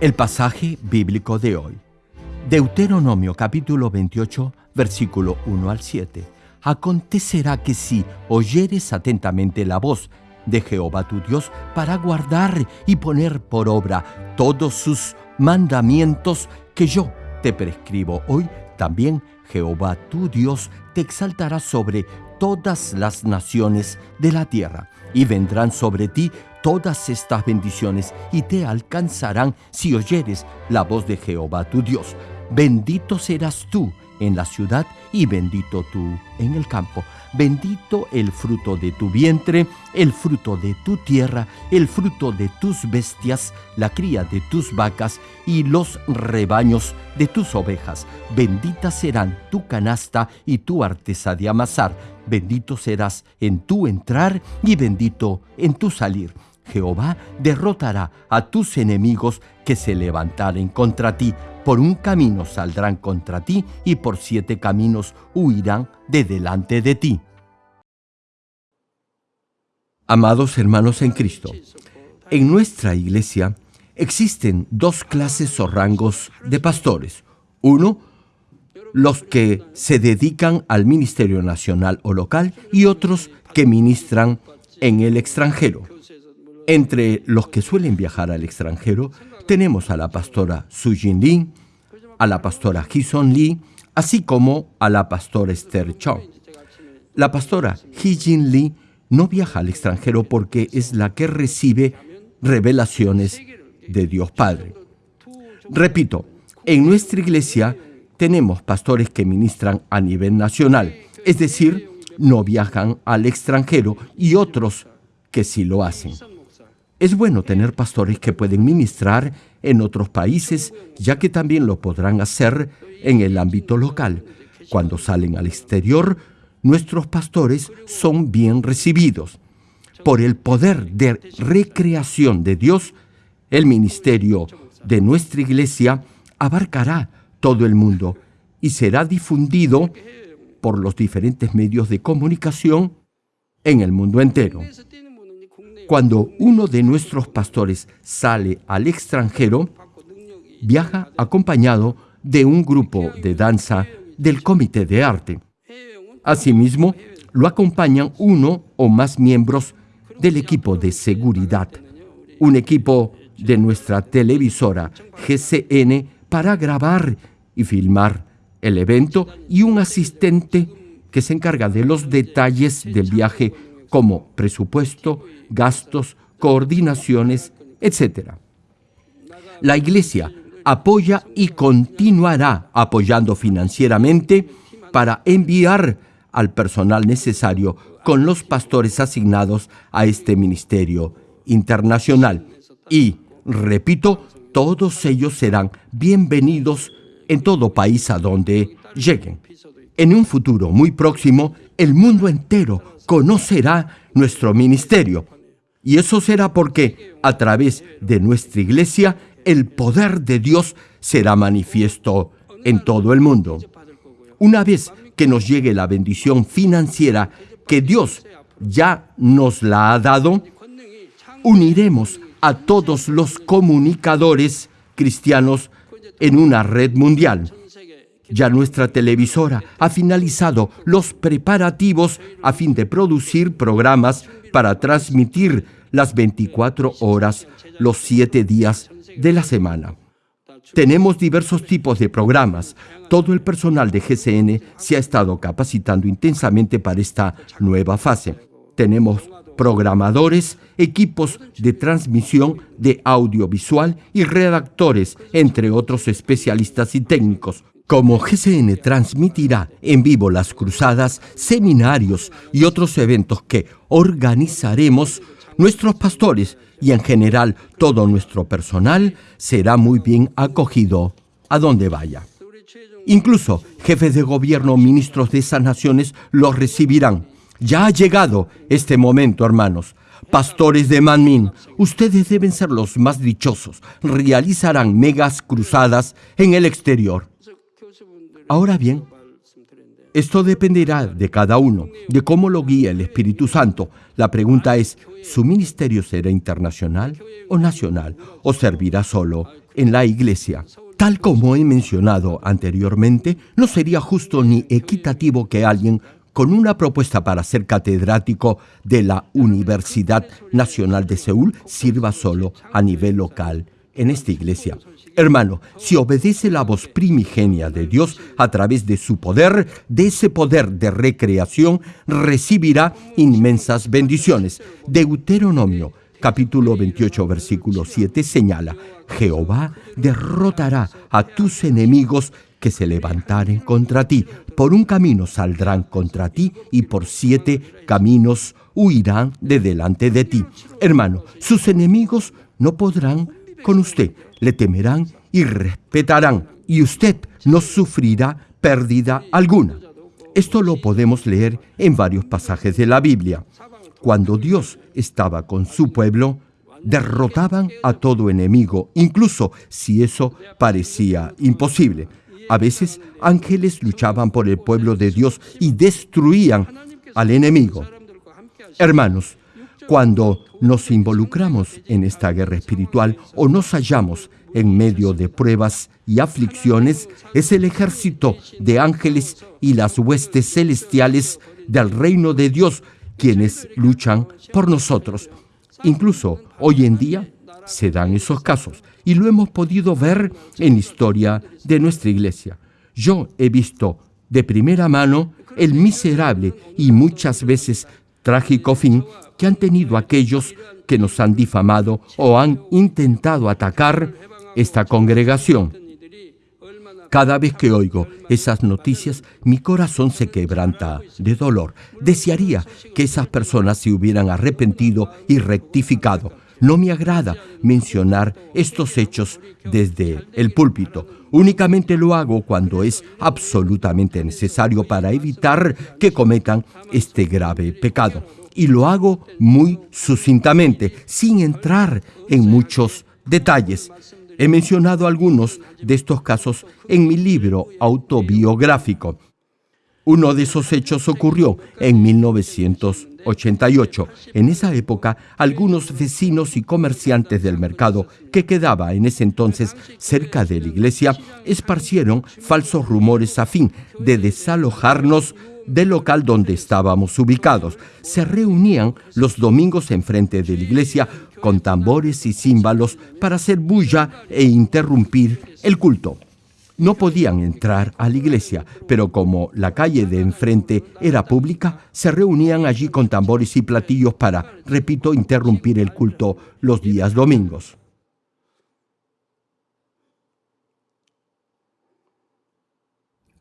El pasaje bíblico de hoy. Deuteronomio capítulo 28, versículo 1 al 7. Acontecerá que si oyeres atentamente la voz de Jehová tu Dios para guardar y poner por obra todos sus mandamientos que yo te prescribo hoy, también Jehová tu Dios te exaltará sobre todas las naciones de la tierra, y vendrán sobre ti todas estas bendiciones, y te alcanzarán si oyeres la voz de Jehová tu Dios. Bendito serás tú en la ciudad y bendito tú en el campo. Bendito el fruto de tu vientre, el fruto de tu tierra, el fruto de tus bestias, la cría de tus vacas y los rebaños de tus ovejas. Bendita serán tu canasta y tu artesa de amasar. Bendito serás en tu entrar y bendito en tu salir Jehová derrotará a tus enemigos que se levantaren contra ti. Por un camino saldrán contra ti y por siete caminos huirán de delante de ti. Amados hermanos en Cristo, en nuestra iglesia existen dos clases o rangos de pastores. Uno, los que se dedican al ministerio nacional o local y otros que ministran en el extranjero. Entre los que suelen viajar al extranjero tenemos a la pastora Sujin Lee, a la pastora Hison Lee, así como a la pastora Esther Chong. La pastora Hijin Lee no viaja al extranjero porque es la que recibe revelaciones de Dios Padre. Repito, en nuestra iglesia tenemos pastores que ministran a nivel nacional, es decir, no viajan al extranjero y otros que sí lo hacen. Es bueno tener pastores que pueden ministrar en otros países, ya que también lo podrán hacer en el ámbito local. Cuando salen al exterior, nuestros pastores son bien recibidos. Por el poder de recreación de Dios, el ministerio de nuestra iglesia abarcará todo el mundo y será difundido por los diferentes medios de comunicación en el mundo entero. Cuando uno de nuestros pastores sale al extranjero, viaja acompañado de un grupo de danza del comité de arte. Asimismo, lo acompañan uno o más miembros del equipo de seguridad, un equipo de nuestra televisora GCN para grabar y filmar el evento y un asistente que se encarga de los detalles del viaje como presupuesto, gastos, coordinaciones, etc. La Iglesia apoya y continuará apoyando financieramente para enviar al personal necesario con los pastores asignados a este ministerio internacional. Y, repito, todos ellos serán bienvenidos en todo país a donde lleguen. En un futuro muy próximo, el mundo entero conocerá nuestro ministerio. Y eso será porque a través de nuestra iglesia el poder de Dios será manifiesto en todo el mundo. Una vez que nos llegue la bendición financiera que Dios ya nos la ha dado, uniremos a todos los comunicadores cristianos en una red mundial ya nuestra televisora ha finalizado los preparativos a fin de producir programas para transmitir las 24 horas, los 7 días de la semana. Tenemos diversos tipos de programas. Todo el personal de GCN se ha estado capacitando intensamente para esta nueva fase. Tenemos programadores, equipos de transmisión de audiovisual y redactores, entre otros especialistas y técnicos. Como GCN transmitirá en vivo las cruzadas, seminarios y otros eventos que organizaremos, nuestros pastores y en general todo nuestro personal será muy bien acogido a donde vaya. Incluso jefes de gobierno, ministros de esas naciones los recibirán. Ya ha llegado este momento, hermanos. Pastores de Manmin, ustedes deben ser los más dichosos. Realizarán megas cruzadas en el exterior. Ahora bien, esto dependerá de cada uno, de cómo lo guía el Espíritu Santo. La pregunta es, ¿su ministerio será internacional o nacional? ¿O servirá solo en la iglesia. Tal como he mencionado anteriormente, no sería justo ni equitativo que alguien con una propuesta para ser catedrático de la Universidad Nacional de Seúl sirva solo a nivel local en esta iglesia. Hermano, si obedece la voz primigenia de Dios a través de su poder, de ese poder de recreación, recibirá inmensas bendiciones. Deuteronomio capítulo 28, versículo 7 señala, Jehová derrotará a tus enemigos que se levantaren contra ti. Por un camino saldrán contra ti y por siete caminos huirán de delante de ti. Hermano, sus enemigos no podrán con usted, le temerán y respetarán, y usted no sufrirá pérdida alguna. Esto lo podemos leer en varios pasajes de la Biblia. Cuando Dios estaba con su pueblo, derrotaban a todo enemigo, incluso si eso parecía imposible. A veces ángeles luchaban por el pueblo de Dios y destruían al enemigo. Hermanos, cuando nos involucramos en esta guerra espiritual o nos hallamos en medio de pruebas y aflicciones, es el ejército de ángeles y las huestes celestiales del reino de Dios quienes luchan por nosotros. Incluso hoy en día se dan esos casos y lo hemos podido ver en historia de nuestra iglesia. Yo he visto de primera mano el miserable y muchas veces trágico fin que han tenido aquellos que nos han difamado o han intentado atacar esta congregación. Cada vez que oigo esas noticias, mi corazón se quebranta de dolor. Desearía que esas personas se hubieran arrepentido y rectificado. No me agrada mencionar estos hechos desde el púlpito. Únicamente lo hago cuando es absolutamente necesario para evitar que cometan este grave pecado. Y lo hago muy sucintamente, sin entrar en muchos detalles. He mencionado algunos de estos casos en mi libro autobiográfico. Uno de esos hechos ocurrió en 1988. En esa época, algunos vecinos y comerciantes del mercado que quedaba en ese entonces cerca de la iglesia esparcieron falsos rumores a fin de desalojarnos del local donde estábamos ubicados. Se reunían los domingos enfrente de la iglesia con tambores y címbalos para hacer bulla e interrumpir el culto. No podían entrar a la iglesia, pero como la calle de enfrente era pública, se reunían allí con tambores y platillos para, repito, interrumpir el culto los días domingos.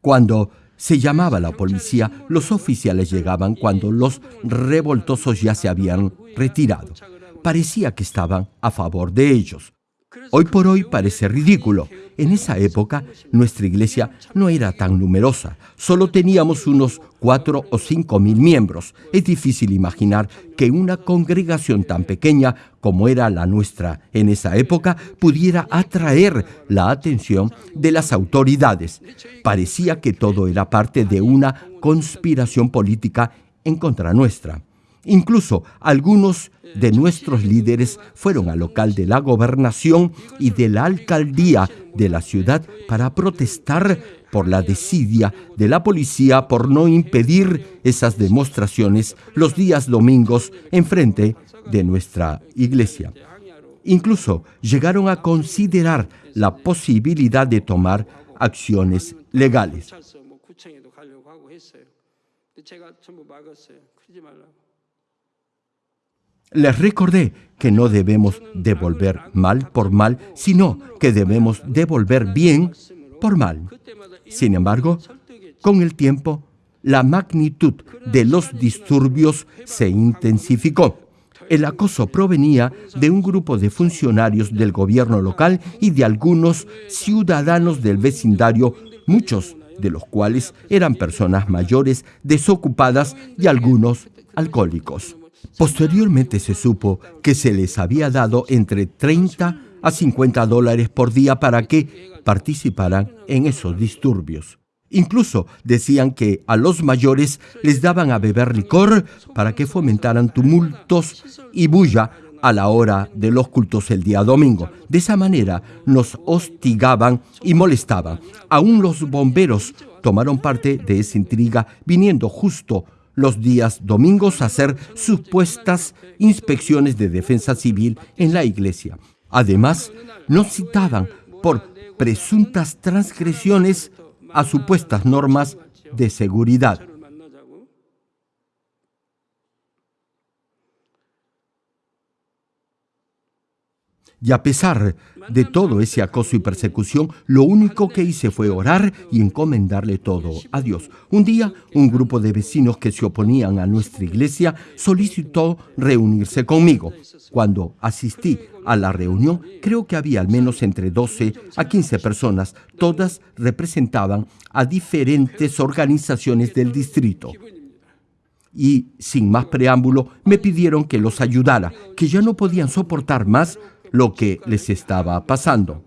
Cuando se llamaba la policía, los oficiales llegaban cuando los revoltosos ya se habían retirado. Parecía que estaban a favor de ellos. Hoy por hoy parece ridículo. En esa época nuestra iglesia no era tan numerosa, solo teníamos unos cuatro o cinco mil miembros. Es difícil imaginar que una congregación tan pequeña como era la nuestra en esa época pudiera atraer la atención de las autoridades. Parecía que todo era parte de una conspiración política en contra nuestra. Incluso algunos de nuestros líderes fueron al local de la gobernación y de la alcaldía de la ciudad para protestar por la desidia de la policía por no impedir esas demostraciones los días domingos en frente de nuestra iglesia. Incluso llegaron a considerar la posibilidad de tomar acciones legales. Les recordé que no debemos devolver mal por mal, sino que debemos devolver bien por mal. Sin embargo, con el tiempo, la magnitud de los disturbios se intensificó. El acoso provenía de un grupo de funcionarios del gobierno local y de algunos ciudadanos del vecindario, muchos de los cuales eran personas mayores, desocupadas y algunos alcohólicos. Posteriormente se supo que se les había dado entre 30 a 50 dólares por día para que participaran en esos disturbios. Incluso decían que a los mayores les daban a beber licor para que fomentaran tumultos y bulla a la hora de los cultos el día domingo. De esa manera nos hostigaban y molestaban. Aún los bomberos tomaron parte de esa intriga viniendo justo los días domingos hacer supuestas inspecciones de defensa civil en la iglesia. Además, nos citaban por presuntas transgresiones a supuestas normas de seguridad. Y a pesar de todo ese acoso y persecución, lo único que hice fue orar y encomendarle todo a Dios. Un día, un grupo de vecinos que se oponían a nuestra iglesia solicitó reunirse conmigo. Cuando asistí a la reunión, creo que había al menos entre 12 a 15 personas. Todas representaban a diferentes organizaciones del distrito y sin más preámbulo me pidieron que los ayudara, que ya no podían soportar más lo que les estaba pasando.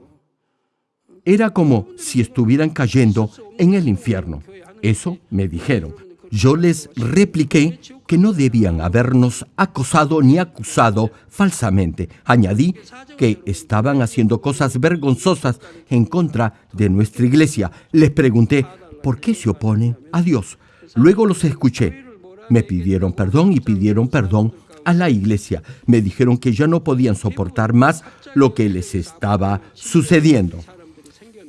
Era como si estuvieran cayendo en el infierno. Eso me dijeron. Yo les repliqué que no debían habernos acosado ni acusado falsamente. Añadí que estaban haciendo cosas vergonzosas en contra de nuestra iglesia. Les pregunté, ¿por qué se oponen a Dios? Luego los escuché. Me pidieron perdón y pidieron perdón a la iglesia. Me dijeron que ya no podían soportar más lo que les estaba sucediendo.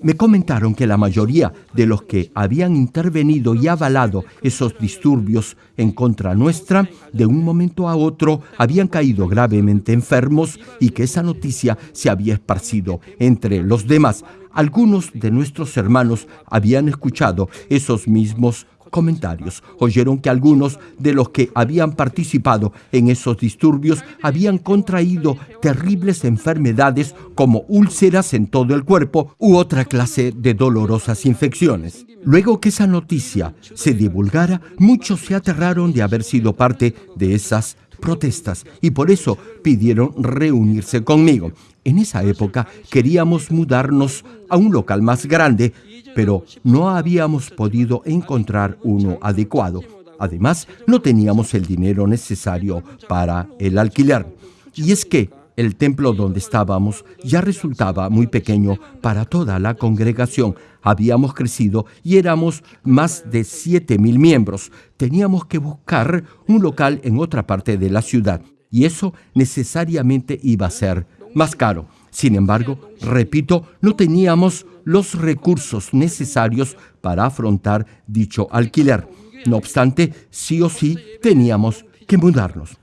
Me comentaron que la mayoría de los que habían intervenido y avalado esos disturbios en contra nuestra, de un momento a otro habían caído gravemente enfermos y que esa noticia se había esparcido entre los demás. Algunos de nuestros hermanos habían escuchado esos mismos comentarios. Oyeron que algunos de los que habían participado en esos disturbios habían contraído terribles enfermedades como úlceras en todo el cuerpo u otra clase de dolorosas infecciones. Luego que esa noticia se divulgara, muchos se aterraron de haber sido parte de esas protestas y por eso pidieron reunirse conmigo. En esa época queríamos mudarnos a un local más grande pero no habíamos podido encontrar uno adecuado. Además, no teníamos el dinero necesario para el alquiler. Y es que el templo donde estábamos ya resultaba muy pequeño para toda la congregación. Habíamos crecido y éramos más de siete mil miembros. Teníamos que buscar un local en otra parte de la ciudad y eso necesariamente iba a ser más caro. Sin embargo, repito, no teníamos los recursos necesarios para afrontar dicho alquiler. No obstante, sí o sí teníamos que mudarnos.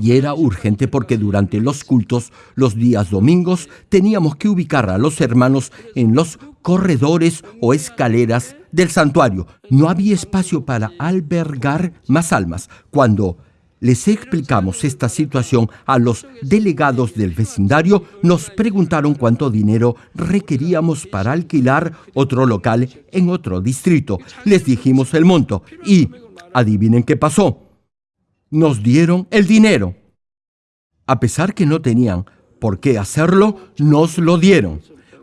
Y era urgente porque durante los cultos, los días domingos, teníamos que ubicar a los hermanos en los corredores o escaleras del santuario. No había espacio para albergar más almas. Cuando les explicamos esta situación a los delegados del vecindario, nos preguntaron cuánto dinero requeríamos para alquilar otro local en otro distrito. Les dijimos el monto y adivinen qué pasó. Nos dieron el dinero. A pesar que no tenían por qué hacerlo, nos lo dieron.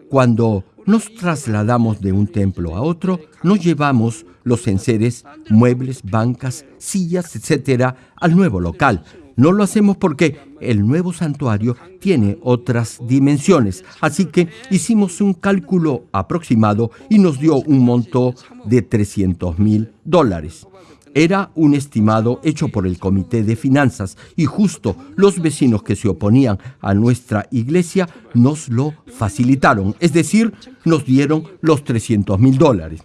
Cuando nos trasladamos de un templo a otro, nos llevamos los enseres, muebles, bancas, sillas, etcétera, al nuevo local. No lo hacemos porque el nuevo santuario tiene otras dimensiones, así que hicimos un cálculo aproximado y nos dio un monto de 300 mil dólares. Era un estimado hecho por el Comité de Finanzas y justo los vecinos que se oponían a nuestra iglesia nos lo facilitaron, es decir, nos dieron los 300 mil dólares.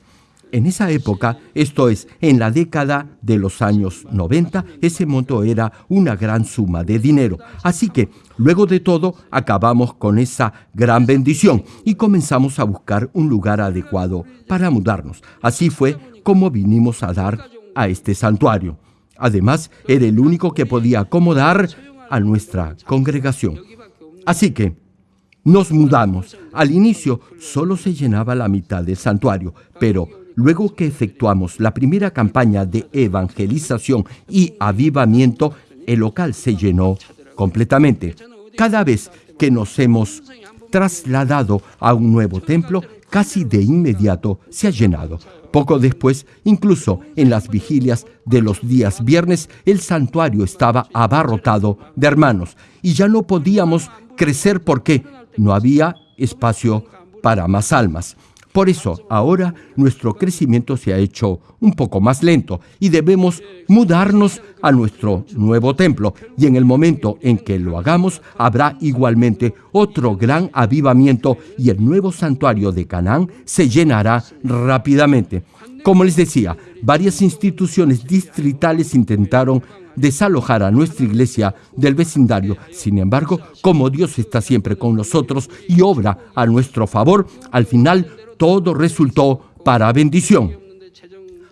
En esa época, esto es, en la década de los años 90, ese monto era una gran suma de dinero. Así que, luego de todo, acabamos con esa gran bendición y comenzamos a buscar un lugar adecuado para mudarnos. Así fue como vinimos a dar a este santuario. Además, era el único que podía acomodar a nuestra congregación. Así que nos mudamos. Al inicio solo se llenaba la mitad del santuario, pero luego que efectuamos la primera campaña de evangelización y avivamiento, el local se llenó completamente. Cada vez que nos hemos trasladado a un nuevo templo, casi de inmediato se ha llenado. Poco después, incluso en las vigilias de los días viernes, el santuario estaba abarrotado de hermanos y ya no podíamos crecer porque no había espacio para más almas. Por eso ahora nuestro crecimiento se ha hecho un poco más lento y debemos mudarnos a nuestro nuevo templo. Y en el momento en que lo hagamos, habrá igualmente otro gran avivamiento y el nuevo santuario de Canaán se llenará rápidamente. Como les decía, varias instituciones distritales intentaron desalojar a nuestra iglesia del vecindario. Sin embargo, como Dios está siempre con nosotros y obra a nuestro favor, al final todo resultó para bendición.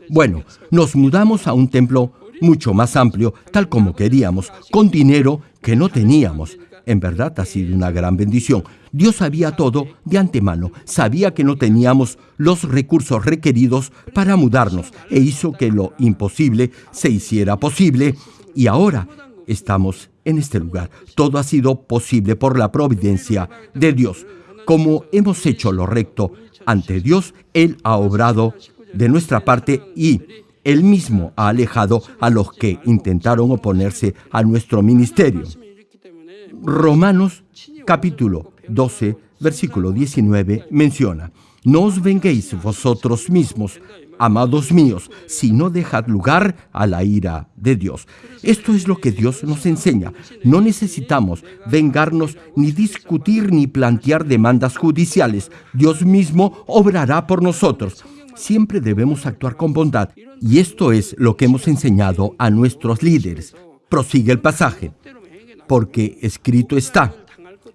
Bueno, nos mudamos a un templo mucho más amplio, tal como queríamos, con dinero que no teníamos. En verdad ha sido una gran bendición. Dios sabía todo de antemano, sabía que no teníamos los recursos requeridos para mudarnos e hizo que lo imposible se hiciera posible y ahora estamos en este lugar. Todo ha sido posible por la providencia de Dios. Como hemos hecho lo recto ante Dios, Él ha obrado de nuestra parte y Él mismo ha alejado a los que intentaron oponerse a nuestro ministerio. Romanos capítulo 12, versículo 19 menciona, No os venguéis vosotros mismos, amados míos, sino dejad lugar a la ira de Dios. Esto es lo que Dios nos enseña. No necesitamos vengarnos ni discutir ni plantear demandas judiciales. Dios mismo obrará por nosotros. Siempre debemos actuar con bondad y esto es lo que hemos enseñado a nuestros líderes. Prosigue el pasaje. Porque escrito está,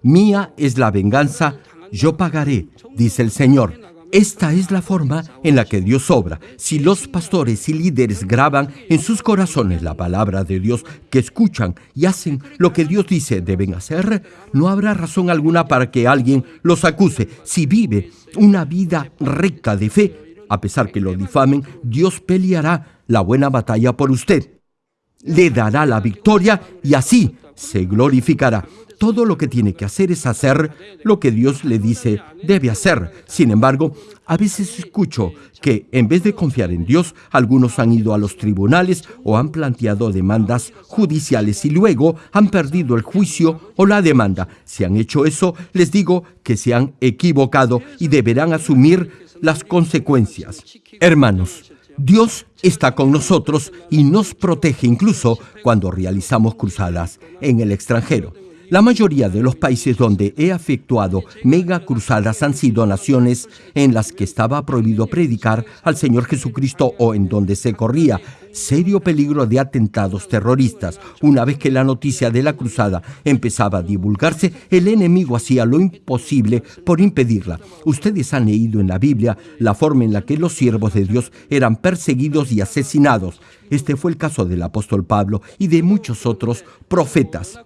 mía es la venganza, yo pagaré, dice el Señor. Esta es la forma en la que Dios obra. Si los pastores y líderes graban en sus corazones la palabra de Dios, que escuchan y hacen lo que Dios dice deben hacer, no habrá razón alguna para que alguien los acuse. Si vive una vida recta de fe, a pesar que lo difamen, Dios peleará la buena batalla por usted. Le dará la victoria y así se glorificará. Todo lo que tiene que hacer es hacer lo que Dios le dice debe hacer. Sin embargo, a veces escucho que en vez de confiar en Dios, algunos han ido a los tribunales o han planteado demandas judiciales y luego han perdido el juicio o la demanda. Si han hecho eso, les digo que se han equivocado y deberán asumir las consecuencias. Hermanos, Dios está con nosotros y nos protege incluso cuando realizamos cruzadas en el extranjero. La mayoría de los países donde he efectuado mega cruzadas han sido naciones en las que estaba prohibido predicar al Señor Jesucristo o en donde se corría serio peligro de atentados terroristas. Una vez que la noticia de la cruzada empezaba a divulgarse, el enemigo hacía lo imposible por impedirla. Ustedes han leído en la Biblia la forma en la que los siervos de Dios eran perseguidos y asesinados. Este fue el caso del apóstol Pablo y de muchos otros profetas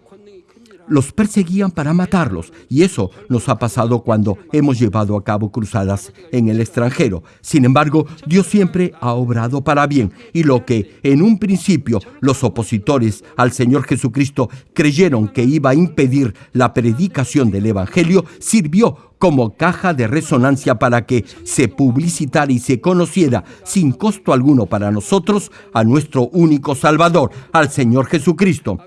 los perseguían para matarlos y eso nos ha pasado cuando hemos llevado a cabo cruzadas en el extranjero. Sin embargo, Dios siempre ha obrado para bien y lo que en un principio los opositores al Señor Jesucristo creyeron que iba a impedir la predicación del Evangelio sirvió como caja de resonancia para que se publicitara y se conociera sin costo alguno para nosotros a nuestro único Salvador, al Señor Jesucristo.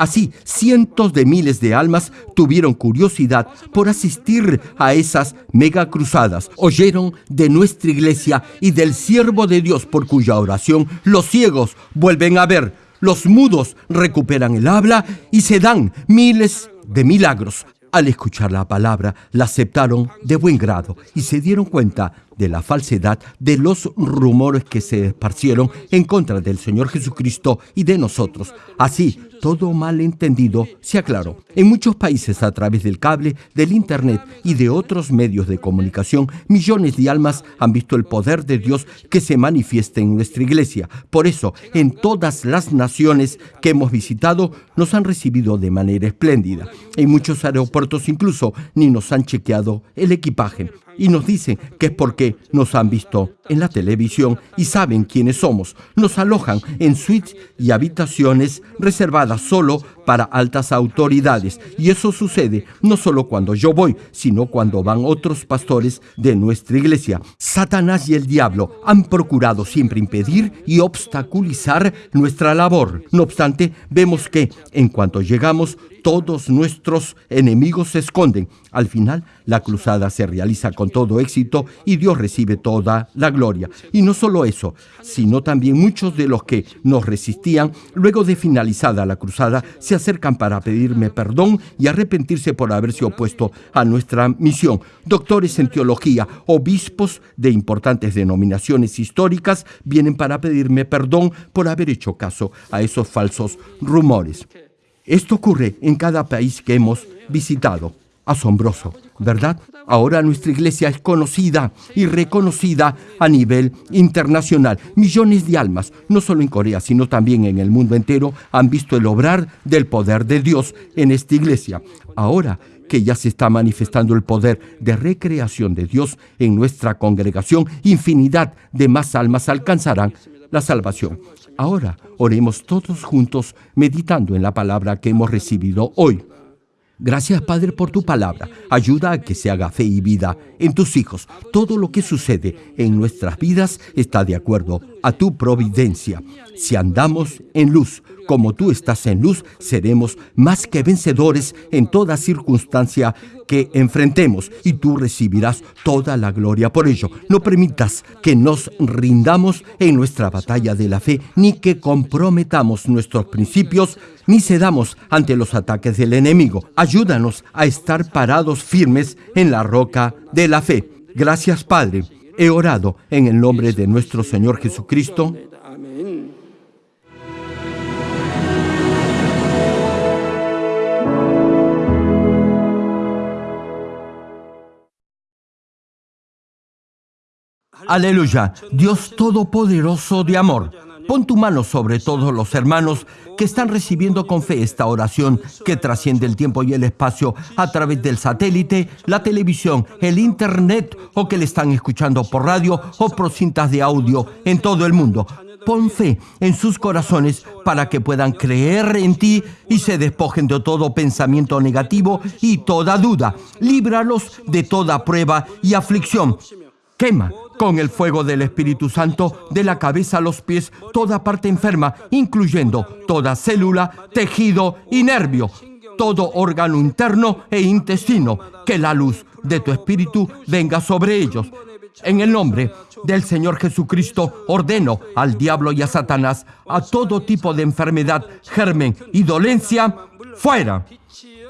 Así, cientos de miles de almas tuvieron curiosidad por asistir a esas mega cruzadas. Oyeron de nuestra iglesia y del siervo de Dios por cuya oración los ciegos vuelven a ver, los mudos recuperan el habla y se dan miles de milagros. Al escuchar la palabra, la aceptaron de buen grado y se dieron cuenta de la falsedad de los rumores que se esparcieron en contra del Señor Jesucristo y de nosotros. Así, todo malentendido se aclaró. En muchos países a través del cable, del Internet y de otros medios de comunicación, millones de almas han visto el poder de Dios que se manifiesta en nuestra iglesia. Por eso, en todas las naciones que hemos visitado, nos han recibido de manera espléndida. En muchos aeropuertos incluso ni nos han chequeado el equipaje. Y nos dicen que es porque nos han visto en la televisión y saben quiénes somos. Nos alojan en suites y habitaciones reservadas solo para altas autoridades. Y eso sucede no solo cuando yo voy, sino cuando van otros pastores de nuestra iglesia. Satanás y el diablo han procurado siempre impedir y obstaculizar nuestra labor. No obstante, vemos que en cuanto llegamos, todos nuestros enemigos se esconden. Al final, la cruzada se realiza con todo éxito y Dios recibe toda la gloria. Y no solo eso, sino también muchos de los que nos resistían, luego de finalizada la cruzada, se acercan para pedirme perdón y arrepentirse por haberse opuesto a nuestra misión. Doctores en teología, obispos de importantes denominaciones históricas vienen para pedirme perdón por haber hecho caso a esos falsos rumores. Esto ocurre en cada país que hemos visitado. Asombroso, ¿verdad? Ahora nuestra iglesia es conocida y reconocida a nivel internacional. Millones de almas, no solo en Corea, sino también en el mundo entero, han visto el obrar del poder de Dios en esta iglesia. Ahora que ya se está manifestando el poder de recreación de Dios en nuestra congregación, infinidad de más almas alcanzarán la salvación. Ahora oremos todos juntos meditando en la palabra que hemos recibido hoy. Gracias Padre por tu palabra. Ayuda a que se haga fe y vida en tus hijos. Todo lo que sucede en nuestras vidas está de acuerdo a tu providencia. Si andamos en luz, como tú estás en luz, seremos más que vencedores en toda circunstancia que enfrentemos y tú recibirás toda la gloria por ello. No permitas que nos rindamos en nuestra batalla de la fe, ni que comprometamos nuestros principios, ni cedamos ante los ataques del enemigo. Ayúdanos a estar parados firmes en la roca de la fe. Gracias Padre. He orado en el nombre de nuestro Señor Jesucristo. Aleluya, Dios Todopoderoso de amor. Pon tu mano sobre todos los hermanos que están recibiendo con fe esta oración que trasciende el tiempo y el espacio a través del satélite, la televisión, el internet o que le están escuchando por radio o por cintas de audio en todo el mundo. Pon fe en sus corazones para que puedan creer en ti y se despojen de todo pensamiento negativo y toda duda. Líbralos de toda prueba y aflicción. Quema con el fuego del Espíritu Santo de la cabeza a los pies toda parte enferma, incluyendo toda célula, tejido y nervio, todo órgano interno e intestino. Que la luz de tu Espíritu venga sobre ellos. En el nombre del Señor Jesucristo ordeno al diablo y a Satanás a todo tipo de enfermedad, germen y dolencia, fuera.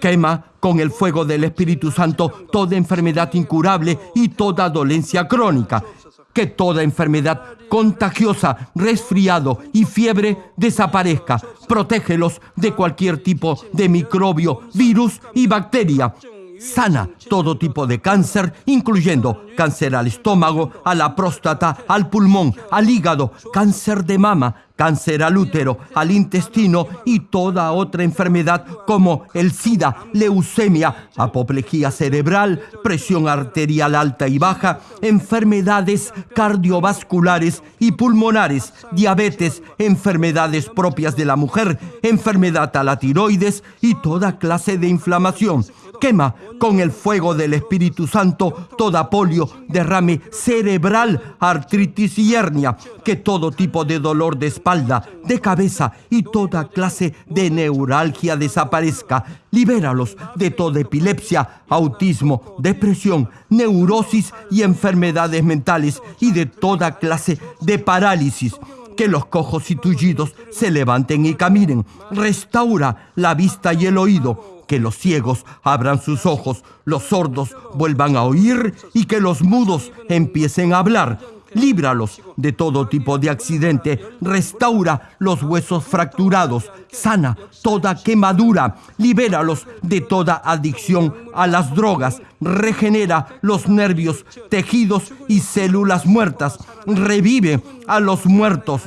Quema con el fuego del Espíritu Santo toda enfermedad incurable y toda dolencia crónica que toda enfermedad contagiosa, resfriado y fiebre desaparezca. Protégelos de cualquier tipo de microbio, virus y bacteria. Sana todo tipo de cáncer, incluyendo cáncer al estómago, a la próstata, al pulmón, al hígado, cáncer de mama, cáncer al útero, al intestino y toda otra enfermedad como el SIDA, leucemia, apoplejía cerebral, presión arterial alta y baja, enfermedades cardiovasculares y pulmonares, diabetes, enfermedades propias de la mujer, enfermedad a la tiroides y toda clase de inflamación quema con el fuego del Espíritu Santo toda polio, derrame cerebral, artritis y hernia, que todo tipo de dolor de espalda, de cabeza y toda clase de neuralgia desaparezca. Libéralos de toda epilepsia, autismo, depresión, neurosis y enfermedades mentales y de toda clase de parálisis que los cojos y tullidos se levanten y caminen. Restaura la vista y el oído que los ciegos abran sus ojos, los sordos vuelvan a oír y que los mudos empiecen a hablar. Líbralos de todo tipo de accidente, restaura los huesos fracturados, sana toda quemadura, libéralos de toda adicción a las drogas, regenera los nervios, tejidos y células muertas, revive a los muertos,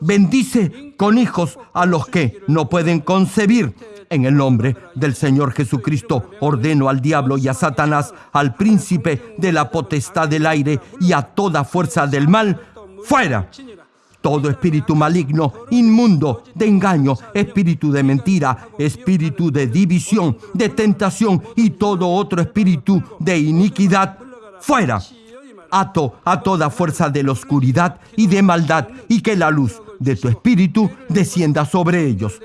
bendice con hijos a los que no pueden concebir. En el nombre del Señor Jesucristo ordeno al diablo y a Satanás, al príncipe de la potestad del aire y a toda fuerza del mal, fuera. Todo espíritu maligno, inmundo, de engaño, espíritu de mentira, espíritu de división, de tentación y todo otro espíritu de iniquidad, fuera. Ato a toda fuerza de la oscuridad y de maldad y que la luz de tu espíritu descienda sobre ellos.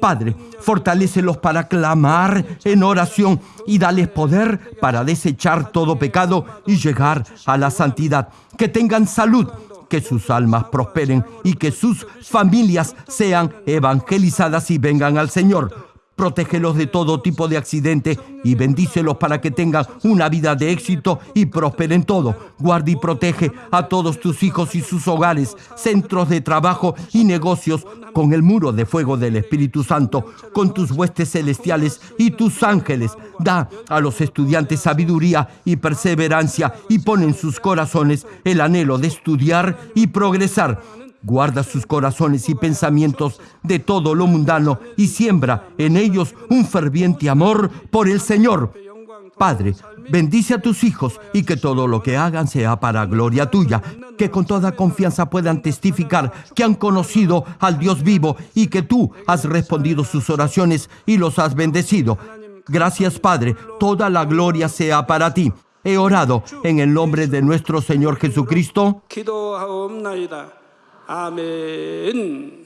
Padre, fortalécelos para clamar en oración y dales poder para desechar todo pecado y llegar a la santidad. Que tengan salud, que sus almas prosperen y que sus familias sean evangelizadas y vengan al Señor protégelos de todo tipo de accidente y bendícelos para que tengan una vida de éxito y prosperen todo. Guarda y protege a todos tus hijos y sus hogares, centros de trabajo y negocios con el muro de fuego del Espíritu Santo, con tus huestes celestiales y tus ángeles. Da a los estudiantes sabiduría y perseverancia y pon en sus corazones el anhelo de estudiar y progresar Guarda sus corazones y pensamientos de todo lo mundano y siembra en ellos un ferviente amor por el Señor. Padre, bendice a tus hijos y que todo lo que hagan sea para gloria tuya, que con toda confianza puedan testificar que han conocido al Dios vivo y que tú has respondido sus oraciones y los has bendecido. Gracias Padre, toda la gloria sea para ti. He orado en el nombre de nuestro Señor Jesucristo. 아멘.